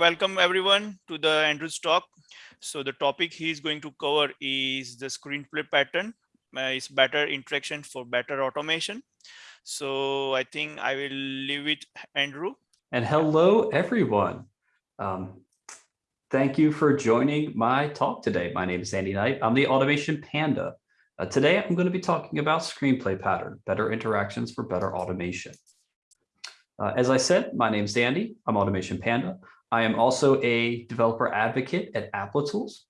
welcome everyone to the Andrew's talk. So the topic he's going to cover is the screenplay pattern. Uh, it's better interaction for better automation. So I think I will leave it Andrew. And hello, everyone. Um, thank you for joining my talk today. My name is Andy Knight. I'm the Automation Panda. Uh, today, I'm going to be talking about screenplay pattern, better interactions for better automation. Uh, as I said, my name is Andy. I'm Automation Panda. I am also a developer advocate at Applitools.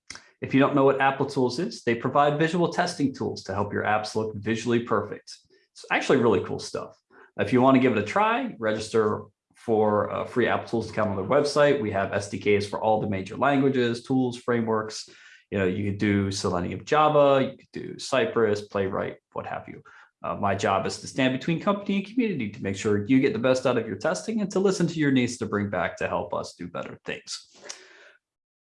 If you don't know what Applitools is, they provide visual testing tools to help your apps look visually perfect. It's actually really cool stuff. If you want to give it a try, register for a free Applitools account on their website. We have SDKs for all the major languages, tools, frameworks. You know, you could do Selenium Java, you could do Cypress, Playwright, what have you. Uh, my job is to stand between company and community to make sure you get the best out of your testing and to listen to your needs to bring back to help us do better things.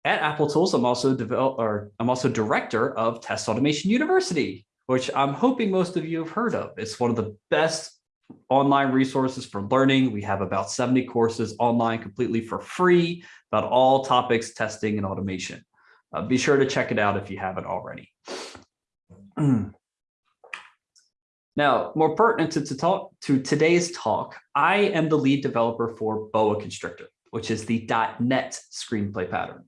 At Applitools, I'm also develop or I'm also director of Test Automation University, which I'm hoping most of you have heard of. It's one of the best online resources for learning. We have about 70 courses online completely for free about all topics, testing and automation. Uh, be sure to check it out if you haven't already. Now, more pertinent to, to, talk to today's talk, I am the lead developer for Boa Constrictor, which is the .NET screenplay pattern.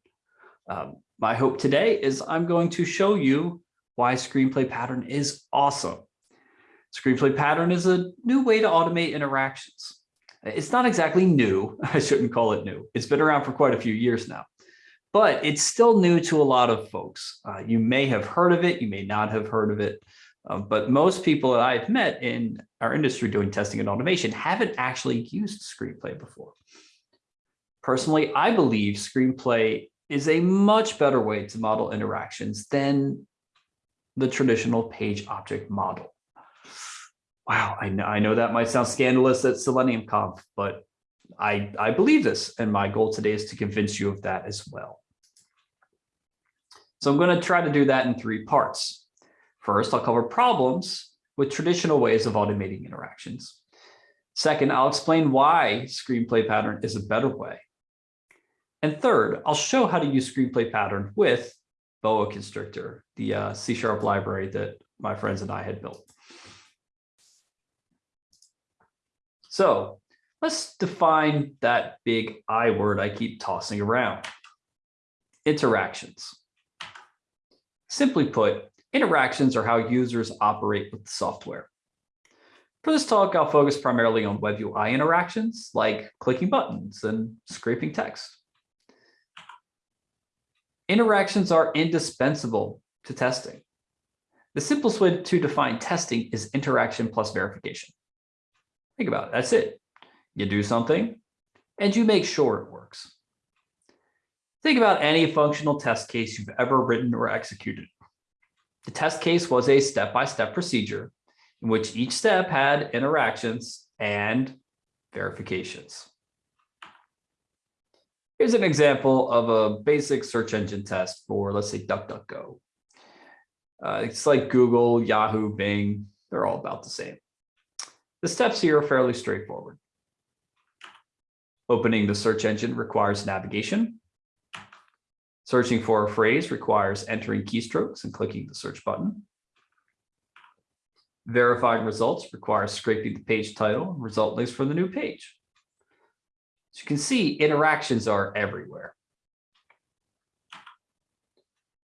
Um, my hope today is I'm going to show you why screenplay pattern is awesome. Screenplay pattern is a new way to automate interactions. It's not exactly new. I shouldn't call it new. It's been around for quite a few years now, but it's still new to a lot of folks. Uh, you may have heard of it. You may not have heard of it. Um, but most people that I've met in our industry doing testing and automation haven't actually used Screenplay before. Personally, I believe Screenplay is a much better way to model interactions than the traditional page object model. Wow, I know, I know that might sound scandalous at Selenium Conf, but I, I believe this, and my goal today is to convince you of that as well. So I'm going to try to do that in three parts. First, I'll cover problems with traditional ways of automating interactions. Second, I'll explain why screenplay pattern is a better way. And third, I'll show how to use screenplay pattern with Boa Constrictor, the uh, C-sharp library that my friends and I had built. So let's define that big I word I keep tossing around. Interactions. Simply put, Interactions are how users operate with the software. For this talk, I'll focus primarily on web UI interactions like clicking buttons and scraping text. Interactions are indispensable to testing. The simplest way to define testing is interaction plus verification. Think about it, that's it. You do something and you make sure it works. Think about any functional test case you've ever written or executed. The test case was a step-by-step -step procedure in which each step had interactions and verifications. Here's an example of a basic search engine test for, let's say, DuckDuckGo. Uh, it's like Google, Yahoo, Bing, they're all about the same. The steps here are fairly straightforward. Opening the search engine requires navigation. Searching for a phrase requires entering keystrokes and clicking the search button. Verifying results requires scraping the page title and result links for the new page. As you can see, interactions are everywhere.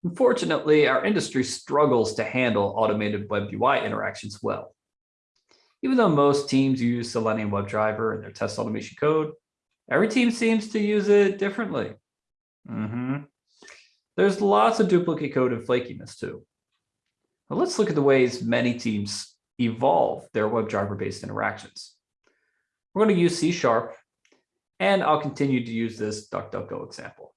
Unfortunately, our industry struggles to handle automated web UI interactions well. Even though most teams use Selenium WebDriver in their test automation code, every team seems to use it differently. Mm -hmm. There's lots of duplicate code and flakiness too. Let's look at the ways many teams evolve their WebDriver-based interactions. We're going to use C Sharp, and I'll continue to use this DuckDuckGo example.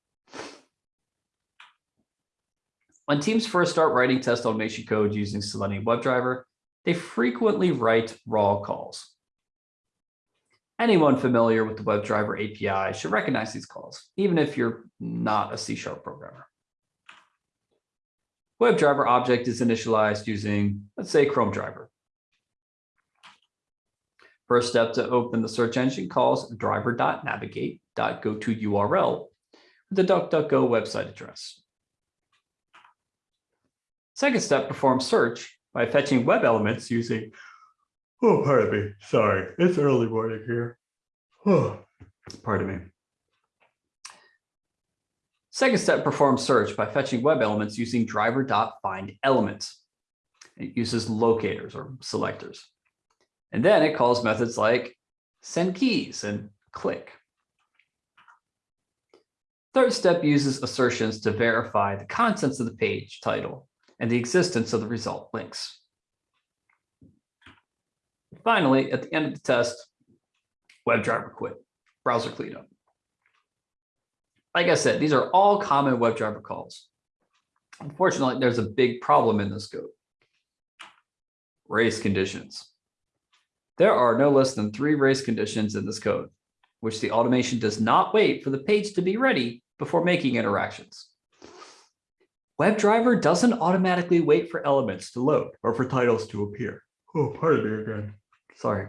When teams first start writing test automation code using Selenium WebDriver, they frequently write raw calls. Anyone familiar with the WebDriver API should recognize these calls, even if you're not a C-sharp programmer. WebDriver object is initialized using, let's say, Chrome driver. First step to open the search engine calls driver.navigate.goToURL, with the DuckDuckGo website address. Second step, perform search by fetching web elements using, oh, pardon me, sorry, it's early morning here. Oh, pardon me. Second step, performs search by fetching web elements using driver.findElement. It uses locators or selectors. And then it calls methods like send keys and click. Third step uses assertions to verify the contents of the page title and the existence of the result links. Finally, at the end of the test, WebDriver quit, browser cleanup. Like I said, these are all common WebDriver calls. Unfortunately, there's a big problem in this code. Race conditions. There are no less than three race conditions in this code, which the automation does not wait for the page to be ready before making interactions. WebDriver doesn't automatically wait for elements to load or for titles to appear. Oh, pardon me again. Sorry.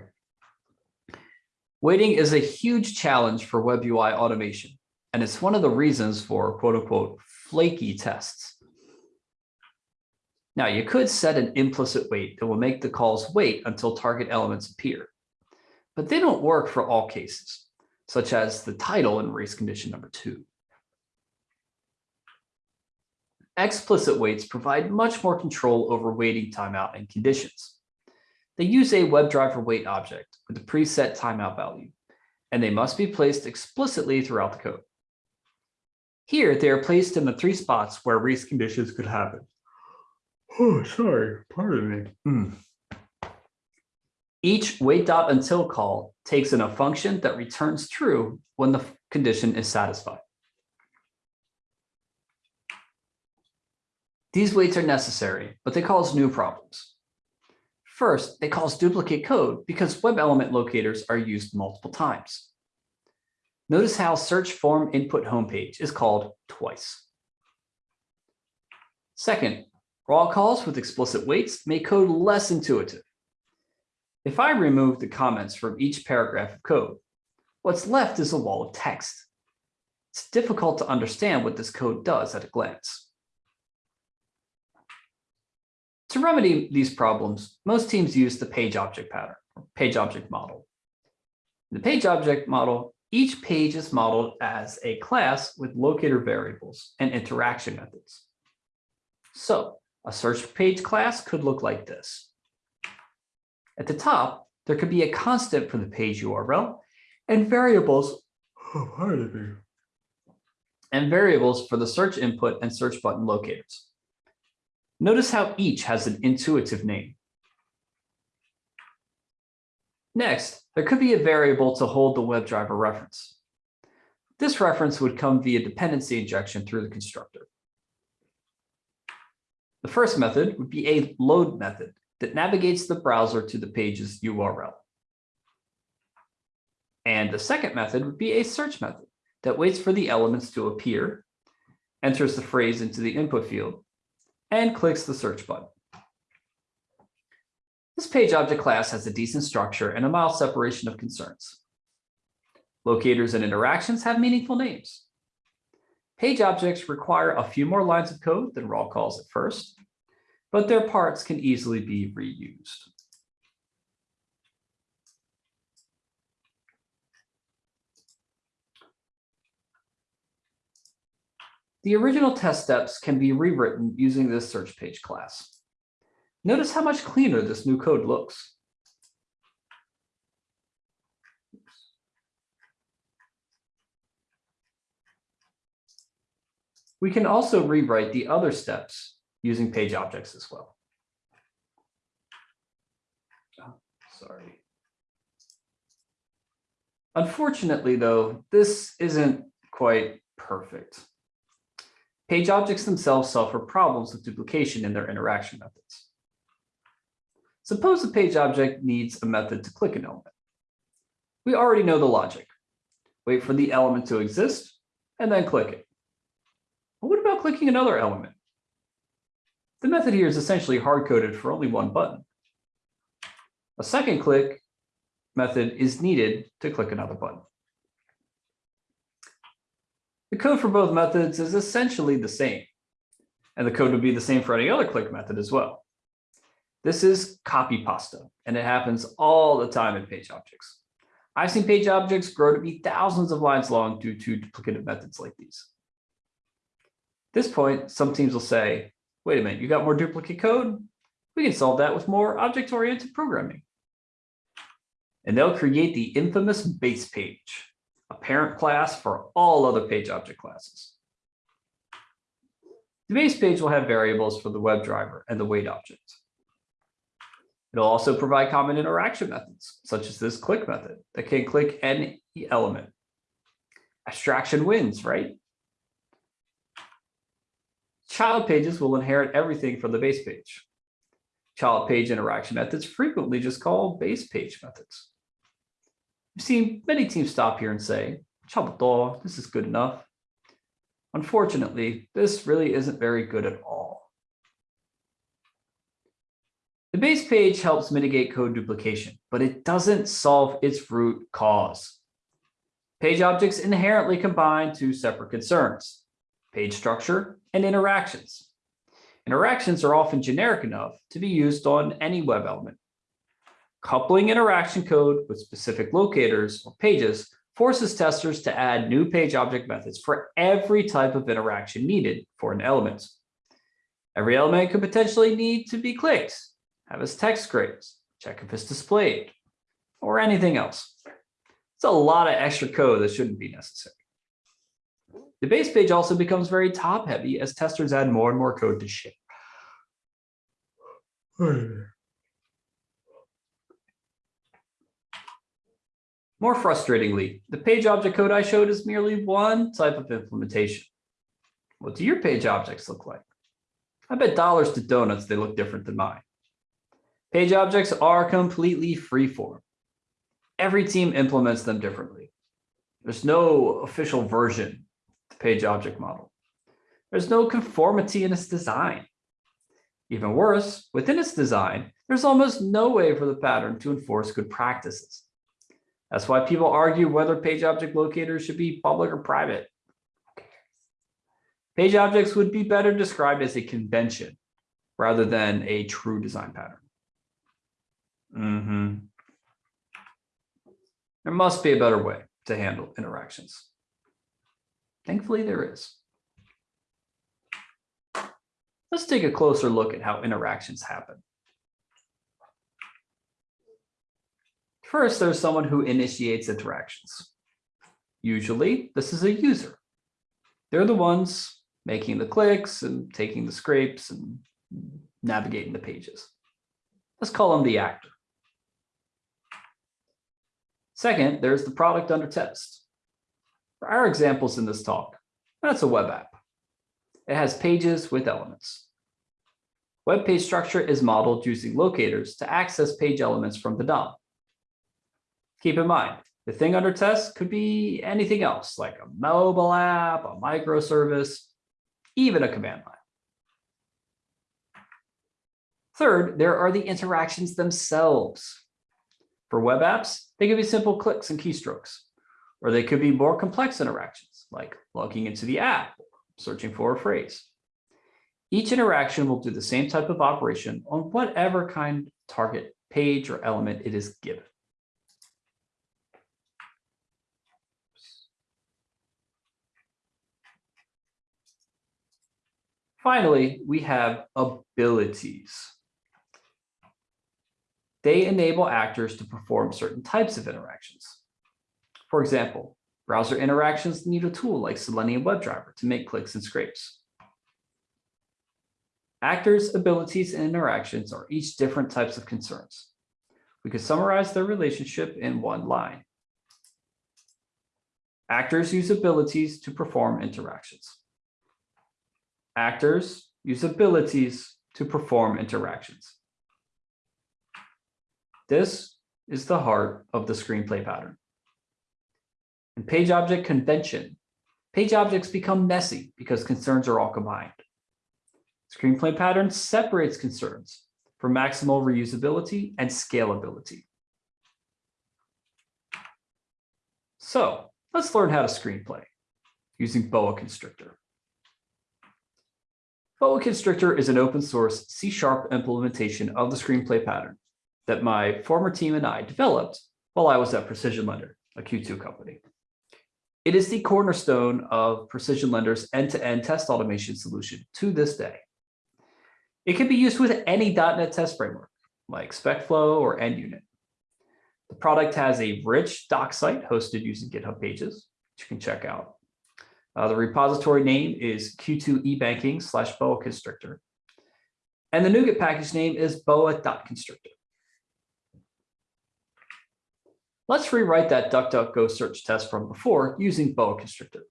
Waiting is a huge challenge for web UI automation, and it's one of the reasons for quote unquote flaky tests. Now you could set an implicit wait that will make the calls wait until target elements appear, but they don't work for all cases, such as the title in race condition number two. Explicit waits provide much more control over waiting timeout and conditions. They use a WebDriver wait object with a preset timeout value, and they must be placed explicitly throughout the code. Here, they are placed in the three spots where race conditions could happen. Oh, sorry, pardon me. Hmm. Each wait dot until call takes in a function that returns true when the condition is satisfied. These waits are necessary, but they cause new problems. First, they cause duplicate code because web element locators are used multiple times. Notice how search form input homepage is called twice. Second, raw calls with explicit waits make code less intuitive. If I remove the comments from each paragraph of code, what's left is a wall of text. It's difficult to understand what this code does at a glance. To remedy these problems, most teams use the page object pattern, or page object model. The page object model, each page is modeled as a class with locator variables and interaction methods. So a search page class could look like this. At the top, there could be a constant for the page URL and variables, oh, and variables for the search input and search button locators. Notice how each has an intuitive name. Next, there could be a variable to hold the WebDriver reference. This reference would come via dependency injection through the constructor. The first method would be a load method that navigates the browser to the page's URL. And the second method would be a search method that waits for the elements to appear, enters the phrase into the input field, and clicks the search button. This page object class has a decent structure and a mild separation of concerns. Locators and interactions have meaningful names. Page objects require a few more lines of code than raw calls at first, but their parts can easily be reused. The original test steps can be rewritten using this search page class. Notice how much cleaner this new code looks. We can also rewrite the other steps using page objects as well. Oh, sorry. Unfortunately, though, this isn't quite perfect. Page objects themselves suffer problems with duplication in their interaction methods. Suppose a page object needs a method to click an element. We already know the logic. Wait for the element to exist and then click it. But what about clicking another element? The method here is essentially hard-coded for only one button. A second click method is needed to click another button. The code for both methods is essentially the same, and the code would be the same for any other click method as well. This is copy pasta, and it happens all the time in page objects. I've seen page objects grow to be thousands of lines long due to duplicative methods like these. At this point, some teams will say, wait a minute, you got more duplicate code? We can solve that with more object-oriented programming. And they'll create the infamous base page, a parent class for all other page object classes. The base page will have variables for the WebDriver and the wait object. It'll also provide common interaction methods, such as this click method that can click any element. Abstraction wins, right? Child pages will inherit everything from the base page. Child page interaction methods frequently just call base page methods. We've seen many teams stop here and say, "Chabuto, this is good enough. Unfortunately, this really isn't very good at all. The base page helps mitigate code duplication, but it doesn't solve its root cause. Page objects inherently combine two separate concerns, page structure and interactions. Interactions are often generic enough to be used on any web element. Coupling interaction code with specific locators or pages forces testers to add new page object methods for every type of interaction needed for an element. Every element could potentially need to be clicked, have its text grades, check if it's displayed, or anything else. It's a lot of extra code that shouldn't be necessary. The base page also becomes very top heavy as testers add more and more code to ship. More frustratingly, the page object code I showed is merely one type of implementation. What do your page objects look like? I bet dollars to donuts they look different than mine. Page objects are completely freeform. Every team implements them differently. There's no official version of the page object model. There's no conformity in its design. Even worse, within its design, there's almost no way for the pattern to enforce good practices. That's why people argue whether page object locators should be public or private. Page objects would be better described as a convention rather than a true design pattern. Mm -hmm. There must be a better way to handle interactions. Thankfully, there is. Let's take a closer look at how interactions happen. First, there's someone who initiates interactions. Usually, this is a user. They're the ones making the clicks and taking the scrapes and navigating the pages. Let's call them the actor. Second, there's the product under test. For our examples in this talk, that's a web app. It has pages with elements. Web page structure is modeled using locators to access page elements from the DOM. Keep in mind, the thing under test could be anything else, like a mobile app, a microservice, even a command line. Third, there are the interactions themselves. For web apps, they could be simple clicks and keystrokes, or they could be more complex interactions, like logging into the app, searching for a phrase. Each interaction will do the same type of operation on whatever kind of target page or element it is given. Finally, we have abilities. They enable actors to perform certain types of interactions. For example, browser interactions need a tool like Selenium WebDriver to make clicks and scrapes. Actors, abilities, and interactions are each different types of concerns. We could summarize their relationship in one line. Actors use abilities to perform interactions. Actors use abilities to perform interactions. This is the heart of the screenplay pattern. In page object convention, page objects become messy because concerns are all combined. Screenplay pattern separates concerns for maximal reusability and scalability. So let's learn how to screenplay. using Boa Constrictor. Boa Constrictor is an open source C-sharp implementation of the screenplay pattern that my former team and I developed while I was at Precision Lender, a Q2 company. It is the cornerstone of Precision Lender's end-to-end test automation solution to this day. It can be used with any .NET test framework like SpecFlow or NUnit. The product has a rich doc site hosted using GitHub pages, which you can check out. Uh, the repository name is Q2 eBanking slash boa constrictor. And the NuGet package name is boa.constrictor. Let's rewrite that DuckDuckGo search test from before using boa constrictor.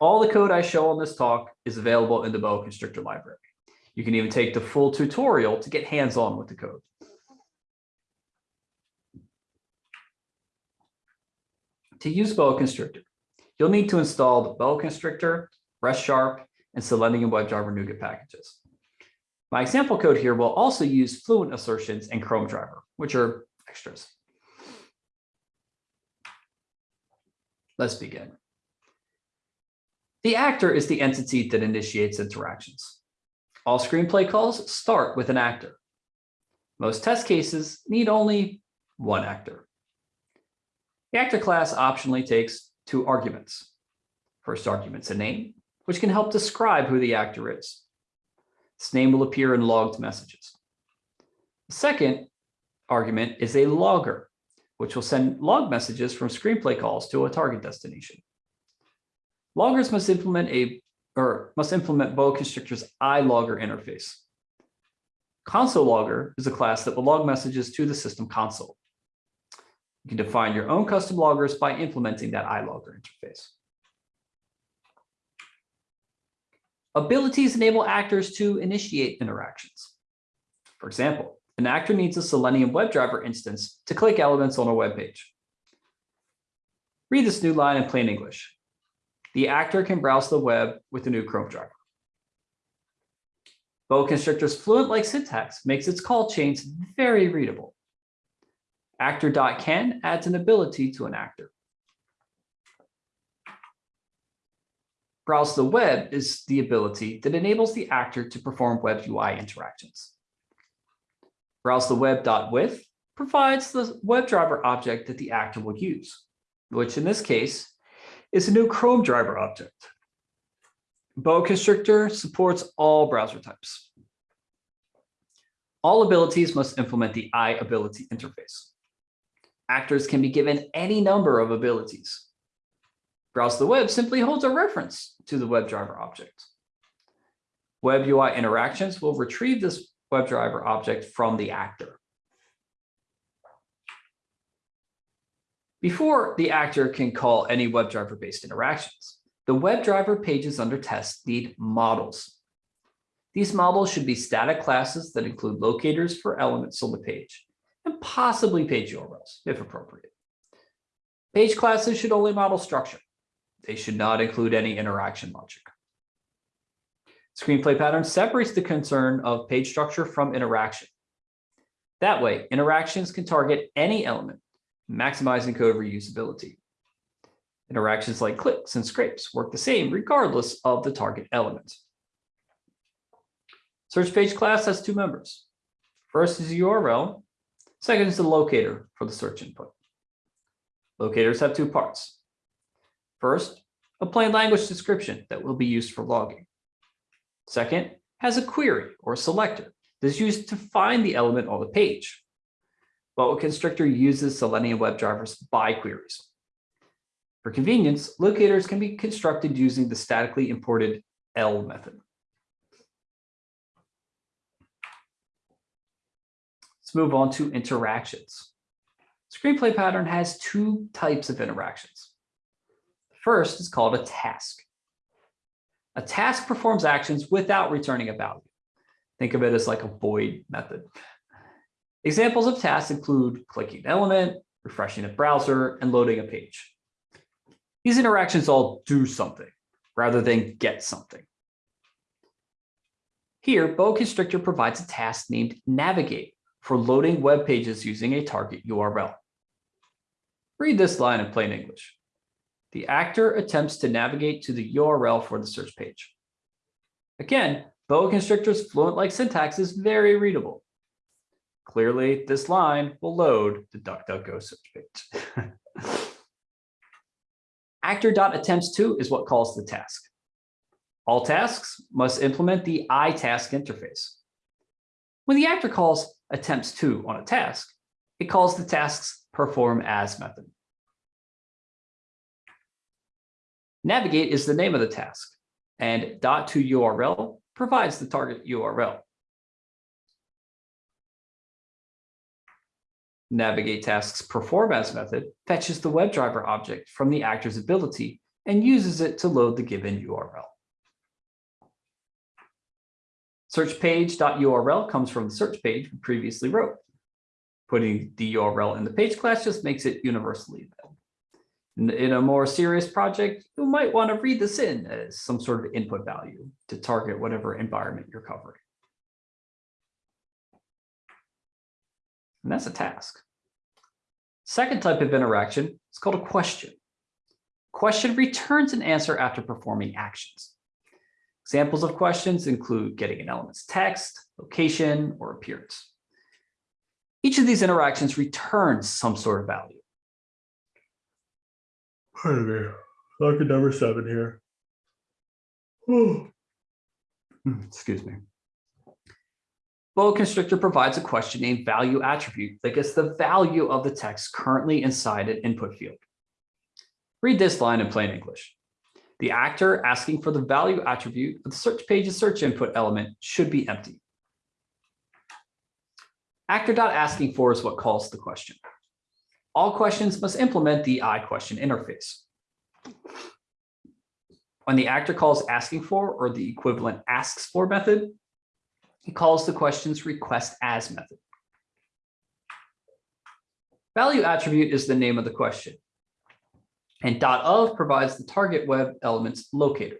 All the code I show on this talk is available in the boa constrictor library. You can even take the full tutorial to get hands-on with the code. To use Boa Constrictor, you'll need to install the Boa Constrictor, REST Sharp, and Selenium WebDriver NuGet packages. My example code here will also use Fluent assertions and Chrome driver, which are extras. Let's begin. The actor is the entity that initiates interactions. All screenplay calls start with an actor. Most test cases need only one actor. The actor class optionally takes two arguments. First argument's a name, which can help describe who the actor is. This name will appear in logged messages. The second argument is a logger, which will send log messages from screenplay calls to a target destination. Loggers must implement a or must implement Boa Constrictor's iLogger interface. Console logger is a class that will log messages to the system console. You can define your own custom loggers by implementing that iLogger interface. Abilities enable actors to initiate interactions. For example, an actor needs a Selenium WebDriver instance to click elements on a web page. Read this new line in plain English. The actor can browse the web with the new Chrome driver. Boa Constrictor's Fluent-like syntax makes its call chains very readable. Actor.can adds an ability to an actor. Browse the web is the ability that enables the actor to perform web UI interactions. Browse the web.with provides the WebDriver object that the actor will use, which in this case is a new Chrome driver object. Boa Constrictor supports all browser types. All abilities must implement the iAbility interface. Actors can be given any number of abilities. Browse the web simply holds a reference to the WebDriver object. Web UI interactions will retrieve this WebDriver object from the actor. Before the actor can call any WebDriver-based interactions, the WebDriver pages under test need models. These models should be static classes that include locators for elements on the page, and possibly page URLs, if appropriate. Page classes should only model structure. They should not include any interaction logic. Screenplay pattern separates the concern of page structure from interaction. That way, interactions can target any element maximizing code reusability. Interactions like clicks and scrapes work the same regardless of the target element. Search page class has two members. First is the URL, second is the locator for the search input. Locators have two parts. First, a plain language description that will be used for logging. Second, has a query or selector that is used to find the element on the page. Boa Constrictor uses Selenium WebDriver's by queries. For convenience, locators can be constructed using the statically imported L method. Let's move on to interactions. Screenplay pattern has two types of interactions. First is called a task. A task performs actions without returning a value. Think of it as like a void method. Examples of tasks include clicking an element, refreshing a browser, and loading a page. These interactions all do something rather than get something. Here, Boa Constrictor provides a task named navigate for loading web pages using a target URL. Read this line in plain English. The actor attempts to navigate to the URL for the search page. Again, boa constrictor's fluent-like syntax is very readable. Clearly, this line will load the DuckDuckGo search page. Actor.attempts to is what calls the task. All tasks must implement the iTask interface. When the actor calls attempts to on a task, it calls the task's perform as method. Navigate is the name of the task, and dot to URL provides the target URL. Navigate tasks perform as method fetches the WebDriver object from the actor's ability and uses it to load the given URL. Search page.url comes from the search page we previously wrote. Putting the URL in the page class just makes it universally. In, a more serious project, you might want to read this in as some sort of input value to target whatever environment you're covering. And that's a task. Second type of interaction is called a question. Question returns an answer after performing actions. Examples of questions include getting an element's text, location, or appearance. Each of these interactions returns some sort of value. Pardon me, number seven here. Hmm, excuse me. Boa constrictor provides a question named value attribute that gets the value of the text currently inside an input field. Read this line in plain English. The actor asking for the value attribute of the search page's search input element should be empty. Actor.asking for is what calls the question. All questions must implement the iQuestion interface. When the actor calls asking for or the equivalent asks for method, he calls the question's request as method. Value attribute is the name of the question. And dot of provides the target web elements locator.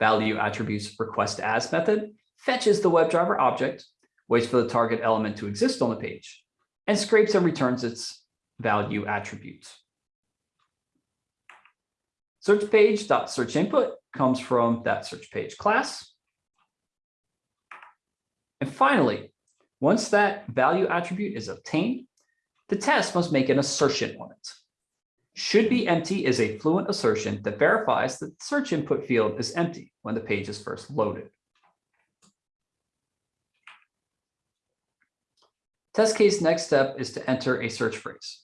Value attributes request as method fetches the WebDriver object, waits for the target element to exist on the page, and scrapes and returns its value attributes. Search page dot search input comes from that search page class. And finally, once that value attribute is obtained, the test must make an assertion on it. Should be empty is a fluent assertion that verifies that the search input field is empty when the page is first loaded. Test case next step is to enter a search phrase.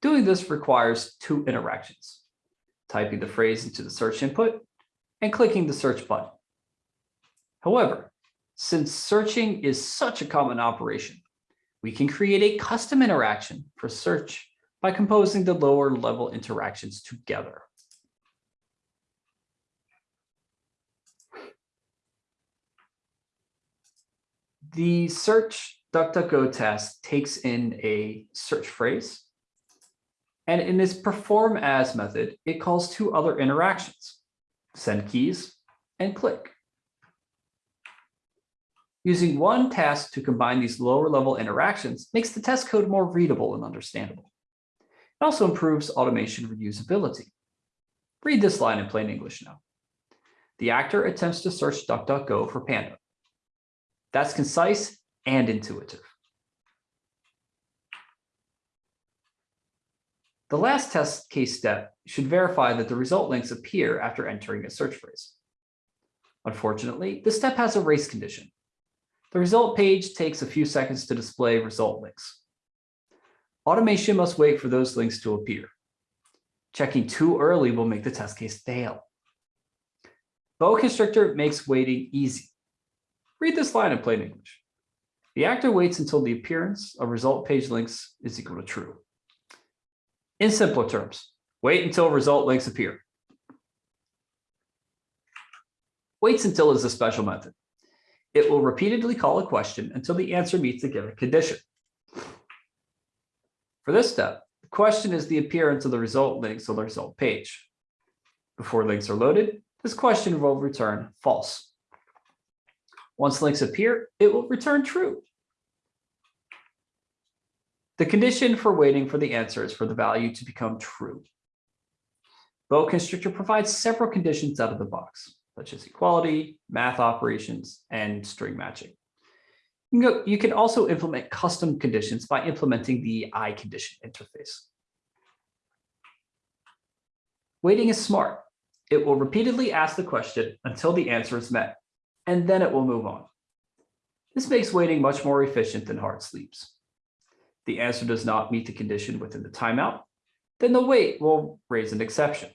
Doing this requires two interactions, typing the phrase into the search input and clicking the search button. However, since searching is such a common operation, we can create a custom interaction for search by composing the lower level interactions together. The search DuckDuckGo test takes in a search phrase. And in this perform as method, it calls two other interactions, send keys and click. Using one task to combine these lower level interactions makes the test code more readable and understandable. It also improves automation reusability. Read this line in plain English now. The actor attempts to search DuckDuckGo for panda. That's concise and intuitive. The last test case step should verify that the result links appear after entering a search phrase. Unfortunately, this step has a race condition. The result page takes a few seconds to display result links. Automation must wait for those links to appear. Checking too early will make the test case fail. Boa constrictor makes waiting easy. Read this line in plain English. The actor waits until the appearance of result page links is equal to true. In simpler terms, wait until result links appear. Waits until is a special method. It will repeatedly call a question until the answer meets the given condition. For this step, the question is the appearance of the result links on the result page. Before links are loaded, this question will return false. Once links appear, it will return true. The condition for waiting for the answer is for the value to become true. Boa Constrictor provides several conditions out of the box, such as equality, math operations, and string matching. You can, you can also implement custom conditions by implementing the I condition interface. Waiting is smart. It will repeatedly ask the question until the answer is met, and then it will move on. This makes waiting much more efficient than hard sleeps. The answer does not meet the condition within the timeout, then the wait will raise an exception.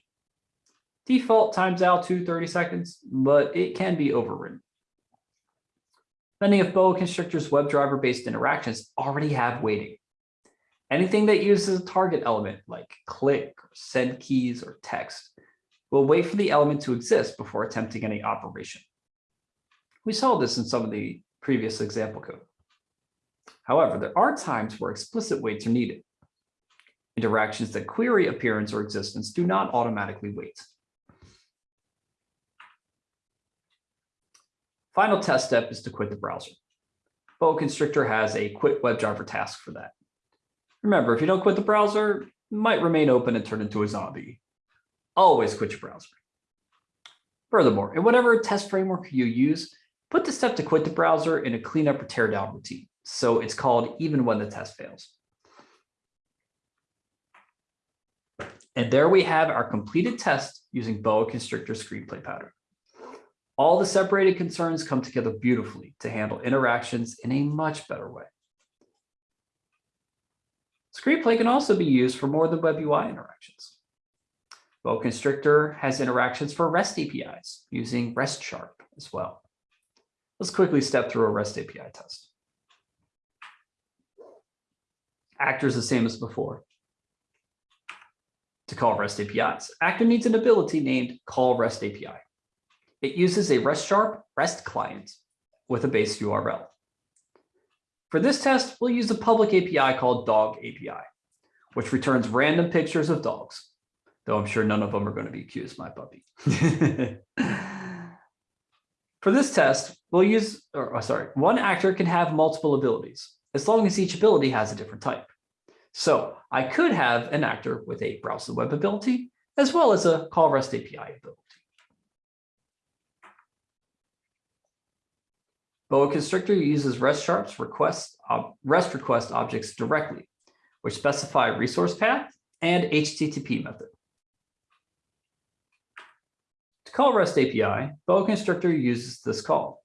Default times out to 30 seconds, but it can be overridden. Many of Boa Constrictor's WebDriver-based interactions already have waiting. Anything that uses a target element like click, or send keys, or text will wait for the element to exist before attempting any operation. We saw this in some of the previous example code. However, there are times where explicit waits are needed. Interactions that query appearance or existence do not automatically wait. Final test step is to quit the browser. Boa Constrictor has a quit WebDriver task for that. Remember, if you don't quit the browser, it might remain open and turn into a zombie. Always quit your browser. Furthermore, in whatever test framework you use, put the step to quit the browser in a cleanup or teardown routine. So it's called even when the test fails. And there we have our completed test using Boa Constrictor screenplay pattern. All the separated concerns come together beautifully to handle interactions in a much better way. Screenplay can also be used for more than web UI interactions. Boa Constrictor has interactions for REST APIs using REST Sharp as well. Let's quickly step through a REST API test. Actor is the same as before. To call REST APIs, Actor needs an ability named call REST API. It uses a REST Sharp REST client with a base URL. For this test, we'll use a public API called dog API, which returns random pictures of dogs, though I'm sure none of them are going to be accused my puppy. For this test, we'll use, or oh, sorry, one actor can have multiple abilities, as long as each ability has a different type. So I could have an actor with a browse the web ability, as well as a call REST API ability. Boa Constrictor uses REST Sharp's request, REST request objects directly, which specify resource path and HTTP method. To call REST API, Boa Constrictor uses this call.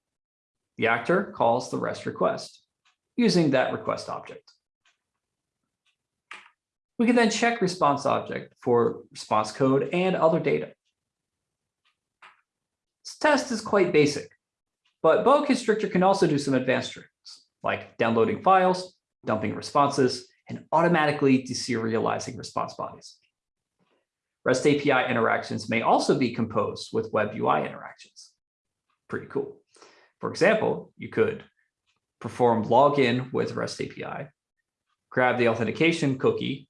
The actor calls the REST request using that request object. We can then check response object for response code and other data. This test is quite basic. But Boa Constrictor can also do some advanced tricks, like downloading files, dumping responses, and automatically deserializing response bodies. REST API interactions may also be composed with web UI interactions. Pretty cool. For example, you could perform login with REST API, grab the authentication cookie,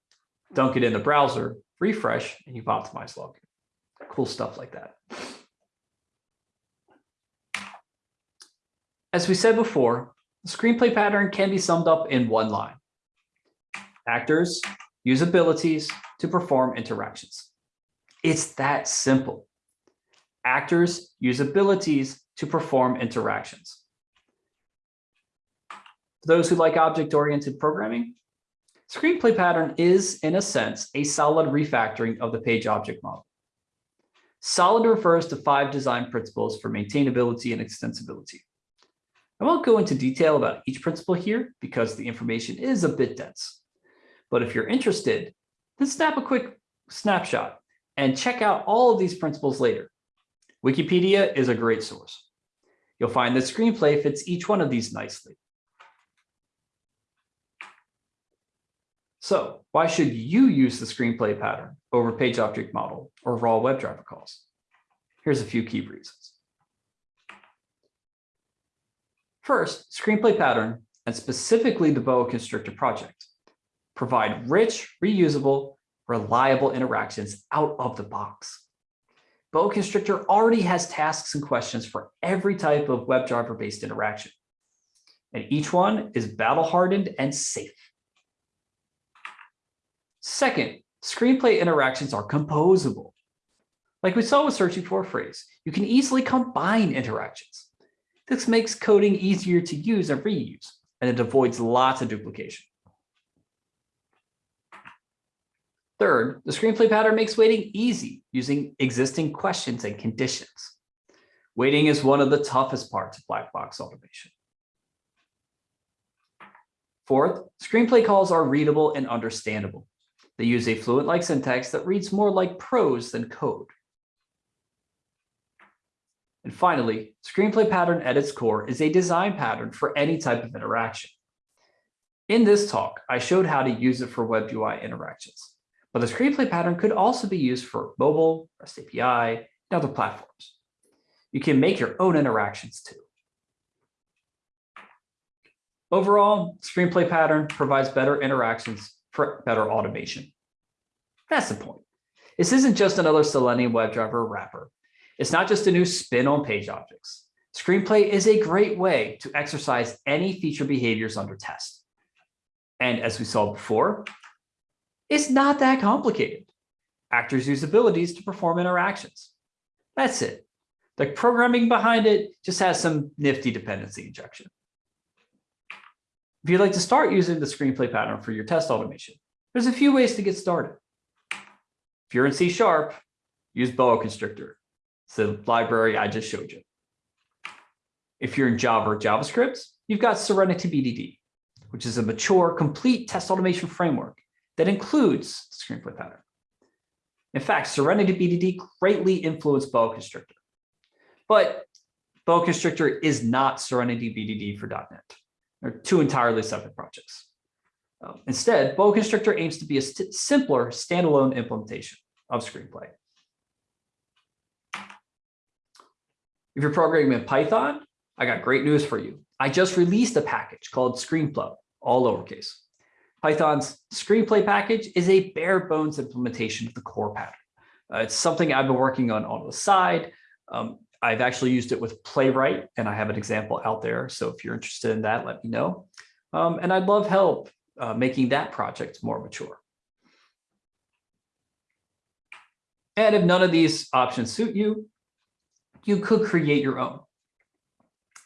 dunk it in the browser, refresh, and you've optimized login. Cool stuff like that. As we said before, the screenplay pattern can be summed up in one line. Actors use abilities to perform interactions. It's that simple. Actors use abilities to perform interactions. For those who like object-oriented programming, screenplay pattern is, in a sense, a solid refactoring of the page object model. Solid refers to five design principles for maintainability and extensibility. I won't go into detail about each principle here because the information is a bit dense. But if you're interested, then snap a quick snapshot and check out all of these principles later. Wikipedia is a great source. You'll find that screenplay fits each one of these nicely. So why should you use the screenplay pattern over page object model or raw WebDriver calls? Here's a few key reasons. First, screenplay pattern, and specifically the Boa Constrictor project, provide rich, reusable, reliable interactions out of the box. Boa Constrictor already has tasks and questions for every type of WebDriver-based interaction. And each one is battle-hardened and safe. Second, screenplay interactions are composable. Like we saw with searching for a phrase, you can easily combine interactions. This makes coding easier to use and reuse, and it avoids lots of duplication. Third, the screenplay pattern makes waiting easy using existing questions and conditions. Waiting is one of the toughest parts of black box automation. Fourth, screenplay calls are readable and understandable. They use a fluent-like syntax that reads more like prose than code. And finally, screenplay pattern at its core is a design pattern for any type of interaction. In this talk, I showed how to use it for web UI interactions, but the screenplay pattern could also be used for mobile, REST API, and other platforms. You can make your own interactions too. Overall, screenplay pattern provides better interactions for better automation. That's the point. This isn't just another Selenium WebDriver wrapper. It's not just a new spin on page objects. Screenplay is a great way to exercise any feature behaviors under test. And as we saw before, it's not that complicated. Actors use abilities to perform interactions. That's it. The programming behind it just has some nifty dependency injection. If you'd like to start using the screenplay pattern for your test automation, there's a few ways to get started. If you're in C Sharp, use Boa Constrictor. It's the library I just showed you. If you're in Java or JavaScript, you've got Serenity BDD, which is a mature, complete test automation framework that includes screenplay pattern. In fact, Serenity BDD greatly influenced Boa Constrictor. But Boa Constrictor is not Serenity BDD for .NET. They're two entirely separate projects. Um, instead, Boa Constrictor aims to be a st simpler standalone implementation of Screenplay. If you're programming in Python, I got great news for you. I just released a package called screenplay, all lowercase. Python's Screenplay package is a bare bones implementation of the core pattern. Uh, it's something I've been working on on the side. Um, I've actually used it with Playwright, and I have an example out there. So if you're interested in that, let me know. Um, and I'd love help uh, making that project more mature. And if none of these options suit you, you could create your own.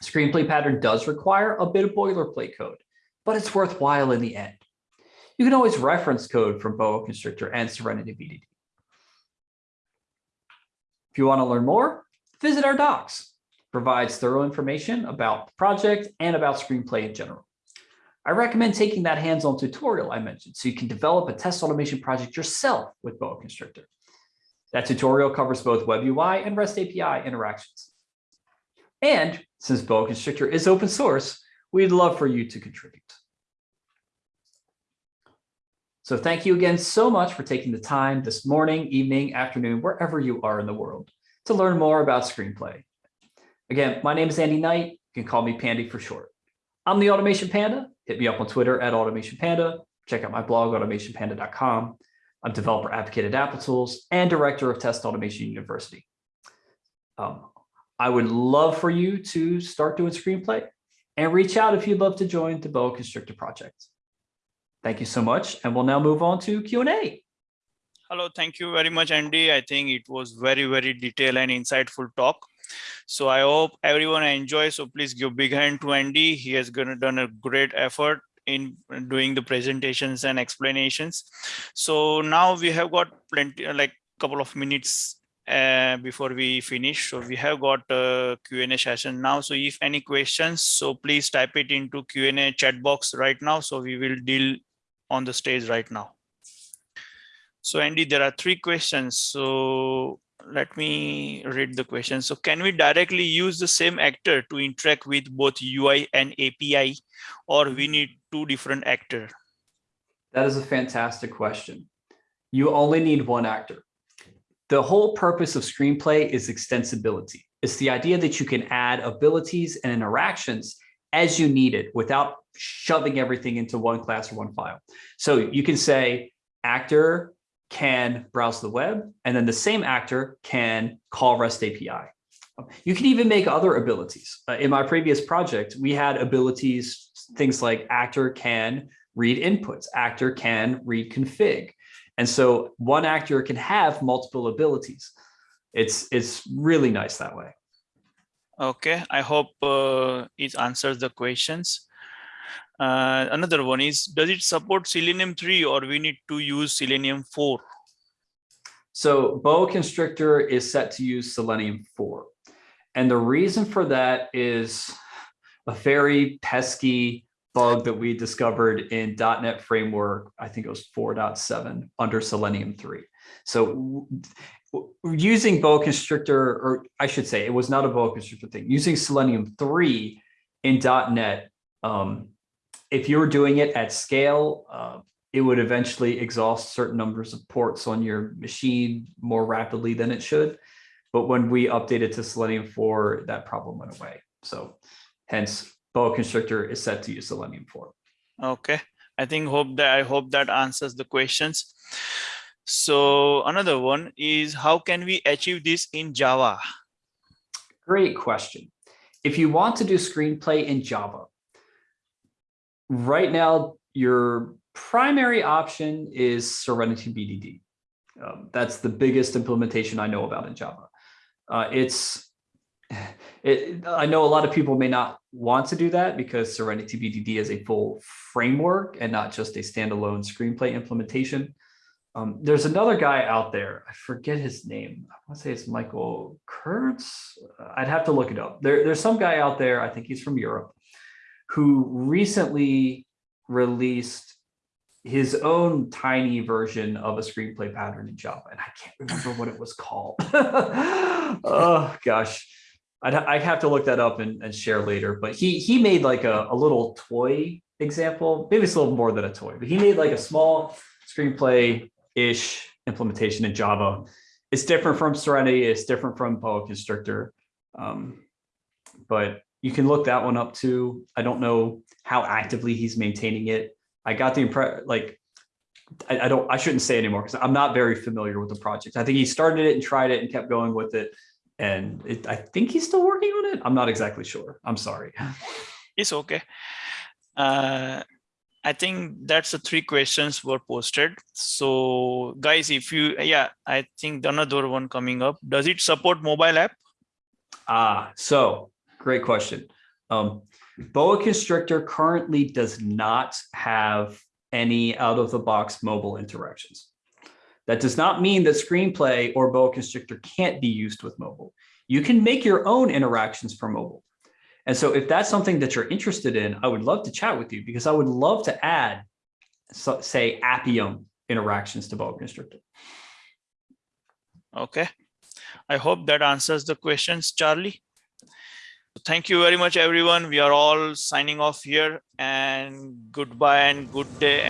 Screenplay pattern does require a bit of boilerplate code, but it's worthwhile in the end. You can always reference code from Boa Constrictor and Serenity BDD. If you want to learn more, visit our docs. Provides thorough information about the project and about screenplay in general. I recommend taking that hands-on tutorial I mentioned so you can develop a test automation project yourself with Boa Constrictor. That tutorial covers both Web UI and REST API interactions. And since Boa Constrictor is open source, we'd love for you to contribute. So thank you again so much for taking the time this morning, evening, afternoon, wherever you are in the world to learn more about screenplay. Again, my name is Andy Knight. You can call me Pandy for short. I'm the Automation Panda. Hit me up on Twitter at Automation Panda. Check out my blog, automationpanda.com. I'm developer advocate at Applitools and director of Test Automation University. Um, I would love for you to start doing screenplay and reach out if you'd love to join the Boa Constrictor project. Thank you so much. And we'll now move on to Q&A. Hello, thank you very much, Andy. I think it was very, very detailed and insightful talk. So I hope everyone enjoy. So please give big hand to Andy. He has done a great effort in doing the presentations and explanations. So now we have got plenty, like couple of minutes uh, before we finish. So we have got a Q&A session now. So if any questions, so please type it into Q&A chat box right now. So we will deal on the stage right now. So Andy, there are three questions. So let me read the question. So can we directly use the same actor to interact with both UI and API, or we need two different actor? That is a fantastic question. You only need one actor. The whole purpose of screenplay is extensibility. It's the idea that you can add abilities and interactions as you need it without shoving everything into one class or one file. So you can say actor can browse the web, and then the same actor can call REST API. You can even make other abilities. Uh, in my previous project, we had abilities, things like actor can read inputs, actor can read config. And so one actor can have multiple abilities. It's, it's really nice that way. Okay, I hope uh, it answers the questions. Uh, another one is, does it support Selenium 3 or we need to use Selenium 4? So boa constrictor is set to use Selenium 4. And the reason for that is a very pesky bug that we discovered in .NET Framework, I think it was 4.7 under Selenium 3. So using boa constrictor, or I should say, it was not a boa constrictor thing. Using Selenium 3 in .NET, um, if you were doing it at scale, uh, it would eventually exhaust certain numbers of ports on your machine more rapidly than it should. But when we updated to Selenium 4, that problem went away. So hence boa constrictor is set to use Selenium 4. Okay, I think hope that I hope that answers the questions. So another one is how can we achieve this in Java? Great question. If you want to do screenplay in Java, right now your primary option is Serenity BDD. Um, that's the biggest implementation I know about in Java. Uh, it's, it, I know a lot of people may not want to do that because Serenity BDD is a full framework and not just a standalone screenplay implementation. Um, there's another guy out there, I forget his name. I want to say it's Michael Kurtz. I'd have to look it up. There, there's some guy out there, I think he's from Europe, who recently released his own tiny version of a screenplay pattern in Java. And I can't remember what it was called. oh gosh, I'd, I'd have to look that up and, and share later. But he he made like a, a little toy example. Maybe it's a little more than a toy, but he made like a small screenplay-ish implementation in Java. It's different from Serenity. It's different from Boa Constrictor. Um, but you can look that one up too. I don't know how actively he's maintaining it. I got the impression like I, I, don't I shouldn't say anymore because I'm not very familiar with the project. I think he started it and tried it and kept going with it. And it, I think he's still working on it. I'm not exactly sure. I'm sorry. It's okay. Uh, I think that's the three questions were posted. So guys, if you, yeah, I think another one coming up. Does it support mobile app? Ah, so great question. Um, Boa Constrictor currently does not have any out of the box mobile interactions. That does not mean that screenplay or boa constrictor can't be used with mobile. You can make your own interactions for mobile. And so if that's something that you're interested in, I would love to chat with you because I would love to add, so, say, Appium interactions to boa constrictor. Okay. I hope that answers the questions, Charlie. Thank you very much, everyone. We are all signing off here and goodbye and good day.